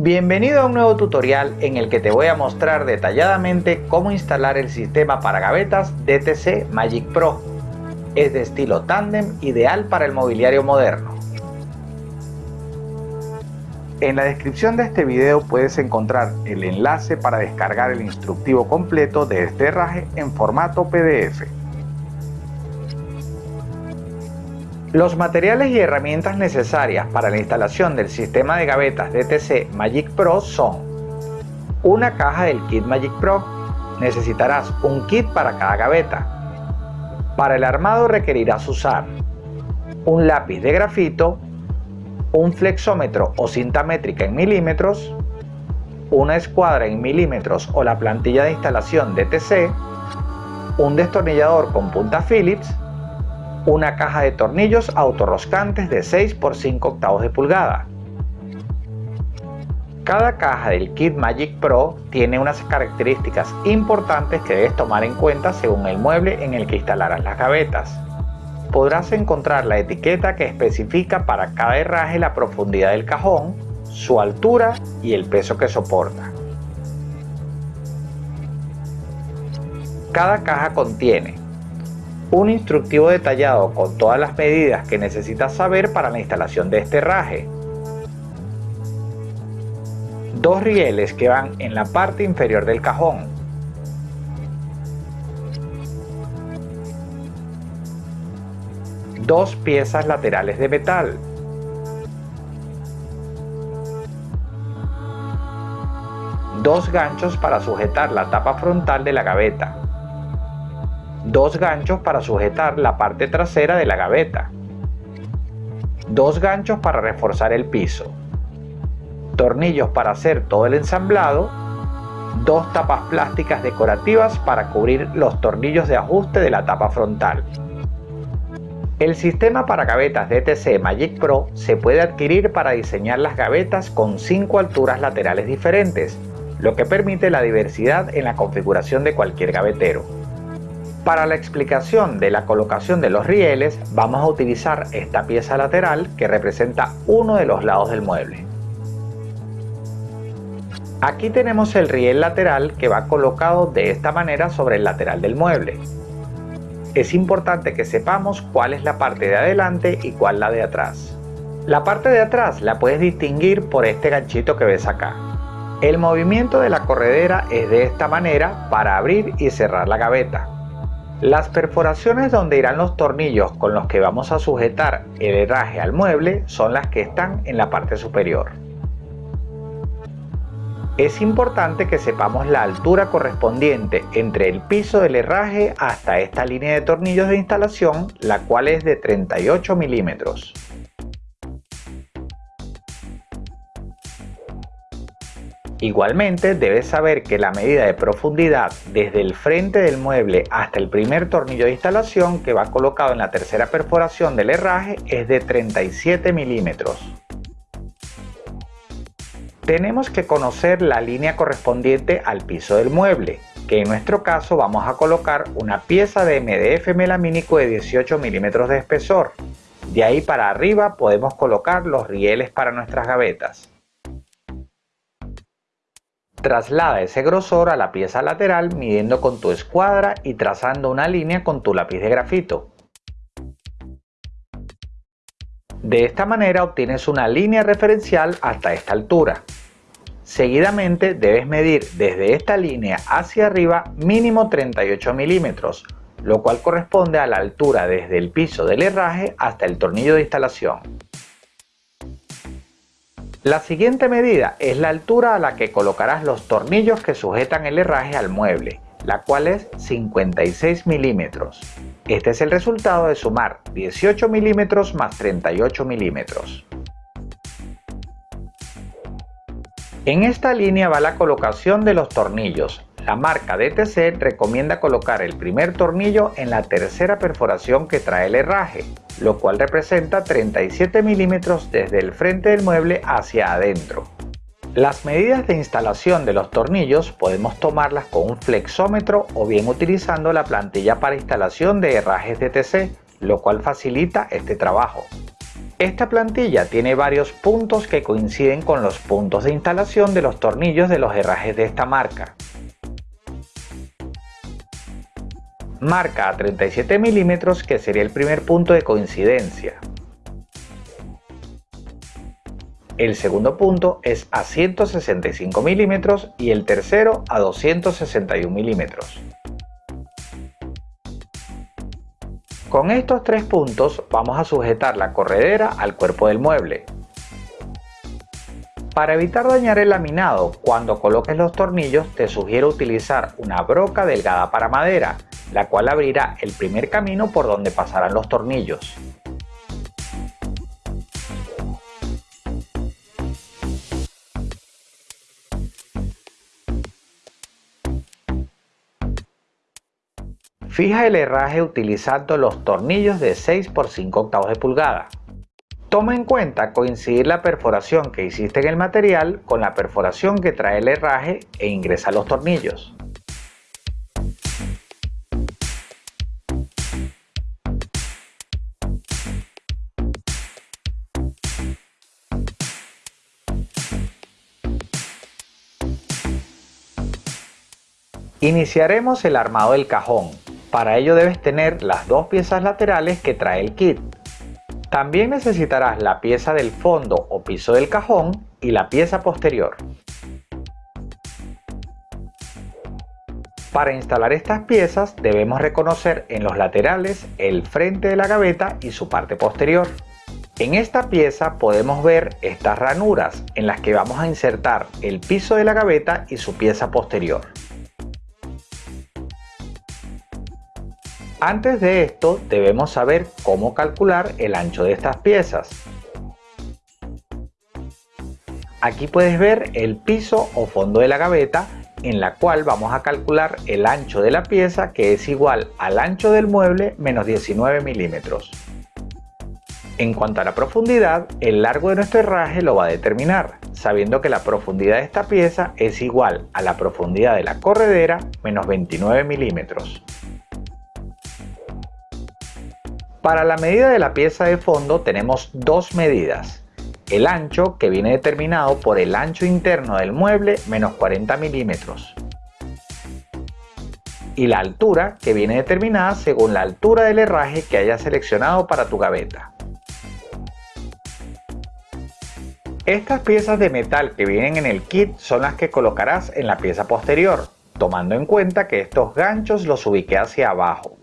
Bienvenido a un nuevo tutorial en el que te voy a mostrar detalladamente cómo instalar el sistema para gavetas DTC Magic Pro. Es de estilo tandem, ideal para el mobiliario moderno. En la descripción de este video puedes encontrar el enlace para descargar el instructivo completo de este herraje en formato PDF. Los materiales y herramientas necesarias para la instalación del sistema de gavetas DTC Magic Pro son una caja del kit Magic Pro. Necesitarás un kit para cada gaveta. Para el armado requerirás usar un lápiz de grafito, un flexómetro o cinta métrica en milímetros, una escuadra en milímetros o la plantilla de instalación DTC, un destornillador con punta Phillips, una caja de tornillos autorroscantes de 6 por 5 octavos de pulgada. Cada caja del kit Magic Pro tiene unas características importantes que debes tomar en cuenta según el mueble en el que instalarás las gavetas. Podrás encontrar la etiqueta que especifica para cada herraje la profundidad del cajón, su altura y el peso que soporta. Cada caja contiene un instructivo detallado con todas las medidas que necesitas saber para la instalación de este herraje, dos rieles que van en la parte inferior del cajón, dos piezas laterales de metal, dos ganchos para sujetar la tapa frontal de la gaveta, dos ganchos para sujetar la parte trasera de la gaveta, dos ganchos para reforzar el piso, tornillos para hacer todo el ensamblado, dos tapas plásticas decorativas para cubrir los tornillos de ajuste de la tapa frontal. El sistema para gavetas DTC Magic Pro se puede adquirir para diseñar las gavetas con 5 alturas laterales diferentes, lo que permite la diversidad en la configuración de cualquier gavetero. Para la explicación de la colocación de los rieles vamos a utilizar esta pieza lateral que representa uno de los lados del mueble. Aquí tenemos el riel lateral que va colocado de esta manera sobre el lateral del mueble. Es importante que sepamos cuál es la parte de adelante y cuál la de atrás. La parte de atrás la puedes distinguir por este ganchito que ves acá. El movimiento de la corredera es de esta manera para abrir y cerrar la gaveta. Las perforaciones donde irán los tornillos con los que vamos a sujetar el herraje al mueble son las que están en la parte superior. Es importante que sepamos la altura correspondiente entre el piso del herraje hasta esta línea de tornillos de instalación, la cual es de 38 milímetros. Igualmente debes saber que la medida de profundidad desde el frente del mueble hasta el primer tornillo de instalación que va colocado en la tercera perforación del herraje es de 37 milímetros. Tenemos que conocer la línea correspondiente al piso del mueble, que en nuestro caso vamos a colocar una pieza de MDF melamínico de 18 milímetros de espesor. De ahí para arriba podemos colocar los rieles para nuestras gavetas. Traslada ese grosor a la pieza lateral midiendo con tu escuadra y trazando una línea con tu lápiz de grafito. De esta manera obtienes una línea referencial hasta esta altura. Seguidamente debes medir desde esta línea hacia arriba mínimo 38 milímetros, lo cual corresponde a la altura desde el piso del herraje hasta el tornillo de instalación. La siguiente medida es la altura a la que colocarás los tornillos que sujetan el herraje al mueble, la cual es 56 milímetros. Este es el resultado de sumar 18 milímetros más 38 milímetros. En esta línea va la colocación de los tornillos. La marca DTC recomienda colocar el primer tornillo en la tercera perforación que trae el herraje, lo cual representa 37 milímetros desde el frente del mueble hacia adentro. Las medidas de instalación de los tornillos podemos tomarlas con un flexómetro o bien utilizando la plantilla para instalación de herrajes DTC, lo cual facilita este trabajo. Esta plantilla tiene varios puntos que coinciden con los puntos de instalación de los tornillos de los herrajes de esta marca. Marca a 37 milímetros que sería el primer punto de coincidencia. El segundo punto es a 165 milímetros y el tercero a 261 milímetros. Con estos tres puntos vamos a sujetar la corredera al cuerpo del mueble. Para evitar dañar el laminado cuando coloques los tornillos te sugiero utilizar una broca delgada para madera, la cual abrirá el primer camino por donde pasarán los tornillos. Fija el herraje utilizando los tornillos de 6 por 5 octavos de pulgada. Toma en cuenta coincidir la perforación que hiciste en el material con la perforación que trae el herraje e ingresa los tornillos. Iniciaremos el armado del cajón, para ello debes tener las dos piezas laterales que trae el kit. También necesitarás la pieza del fondo o piso del cajón y la pieza posterior. Para instalar estas piezas debemos reconocer en los laterales el frente de la gaveta y su parte posterior. En esta pieza podemos ver estas ranuras en las que vamos a insertar el piso de la gaveta y su pieza posterior. Antes de esto debemos saber cómo calcular el ancho de estas piezas. Aquí puedes ver el piso o fondo de la gaveta en la cual vamos a calcular el ancho de la pieza que es igual al ancho del mueble menos 19 milímetros. En cuanto a la profundidad, el largo de nuestro herraje lo va a determinar, sabiendo que la profundidad de esta pieza es igual a la profundidad de la corredera menos 29 milímetros. Para la medida de la pieza de fondo tenemos dos medidas. El ancho, que viene determinado por el ancho interno del mueble menos 40 milímetros. Y la altura, que viene determinada según la altura del herraje que hayas seleccionado para tu gaveta. Estas piezas de metal que vienen en el kit son las que colocarás en la pieza posterior, tomando en cuenta que estos ganchos los ubiqué hacia abajo.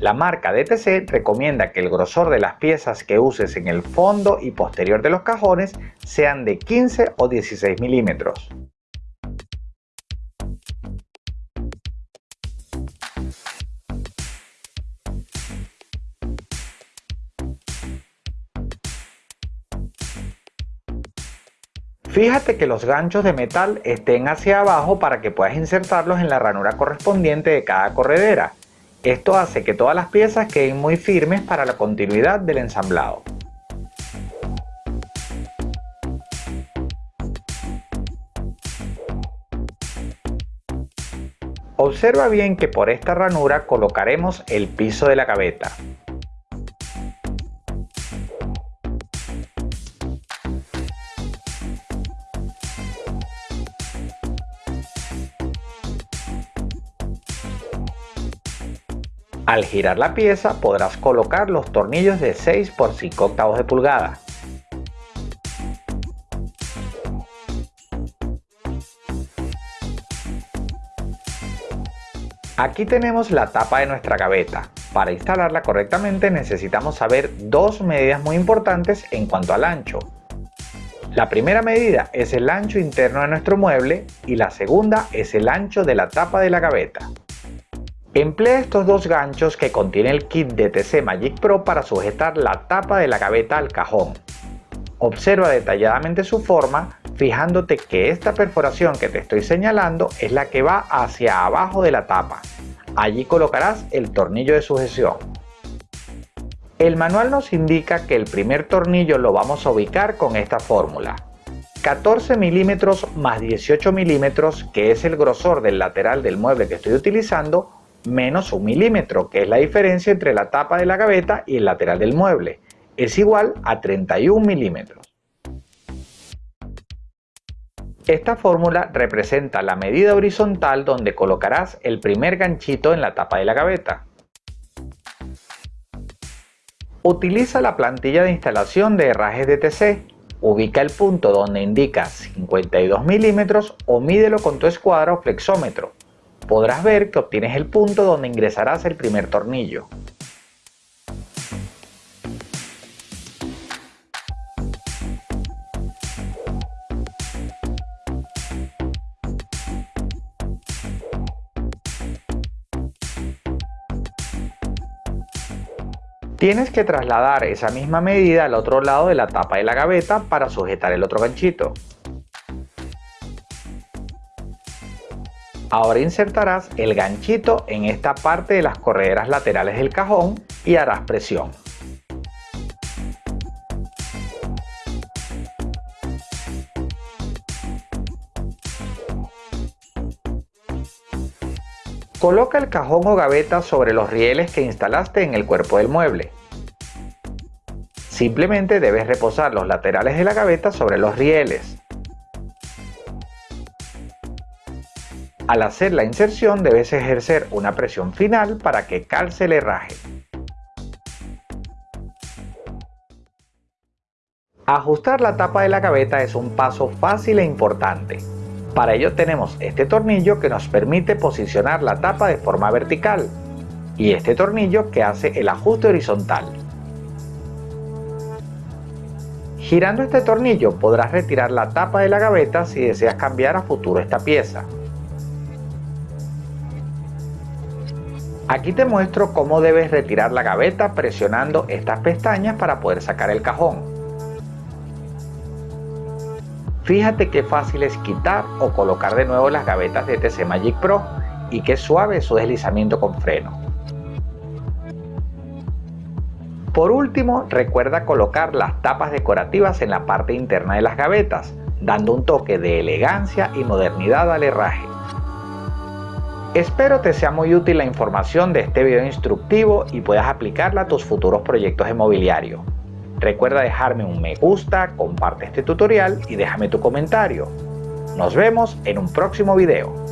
La marca DTC recomienda que el grosor de las piezas que uses en el fondo y posterior de los cajones sean de 15 o 16 milímetros. Fíjate que los ganchos de metal estén hacia abajo para que puedas insertarlos en la ranura correspondiente de cada corredera esto hace que todas las piezas queden muy firmes para la continuidad del ensamblado. Observa bien que por esta ranura colocaremos el piso de la gaveta. Al girar la pieza podrás colocar los tornillos de 6 por 5 octavos de pulgada. Aquí tenemos la tapa de nuestra gaveta. Para instalarla correctamente necesitamos saber dos medidas muy importantes en cuanto al ancho. La primera medida es el ancho interno de nuestro mueble y la segunda es el ancho de la tapa de la gaveta. Emplea estos dos ganchos que contiene el kit de TC Magic Pro para sujetar la tapa de la gaveta al cajón. Observa detalladamente su forma, fijándote que esta perforación que te estoy señalando es la que va hacia abajo de la tapa. Allí colocarás el tornillo de sujeción. El manual nos indica que el primer tornillo lo vamos a ubicar con esta fórmula. 14 milímetros más 18 milímetros, que es el grosor del lateral del mueble que estoy utilizando, menos un milímetro, que es la diferencia entre la tapa de la gaveta y el lateral del mueble. es igual a 31 milímetros. Esta fórmula representa la medida horizontal donde colocarás el primer ganchito en la tapa de la gaveta. Utiliza la plantilla de instalación de herrajes DTC. Ubica el punto donde indica 52 milímetros o mídelo con tu escuadra o flexómetro. Podrás ver que obtienes el punto donde ingresarás el primer tornillo. Tienes que trasladar esa misma medida al otro lado de la tapa de la gaveta para sujetar el otro ganchito. Ahora insertarás el ganchito en esta parte de las correderas laterales del cajón y harás presión. Coloca el cajón o gaveta sobre los rieles que instalaste en el cuerpo del mueble. Simplemente debes reposar los laterales de la gaveta sobre los rieles. Al hacer la inserción debes ejercer una presión final para que calce el herraje. Ajustar la tapa de la gaveta es un paso fácil e importante. Para ello tenemos este tornillo que nos permite posicionar la tapa de forma vertical y este tornillo que hace el ajuste horizontal. Girando este tornillo podrás retirar la tapa de la gaveta si deseas cambiar a futuro esta pieza. Aquí te muestro cómo debes retirar la gaveta presionando estas pestañas para poder sacar el cajón. Fíjate qué fácil es quitar o colocar de nuevo las gavetas de TC Magic Pro y qué suave su deslizamiento con freno. Por último, recuerda colocar las tapas decorativas en la parte interna de las gavetas, dando un toque de elegancia y modernidad al herraje. Espero te sea muy útil la información de este video instructivo y puedas aplicarla a tus futuros proyectos de mobiliario. Recuerda dejarme un me gusta, comparte este tutorial y déjame tu comentario. Nos vemos en un próximo video.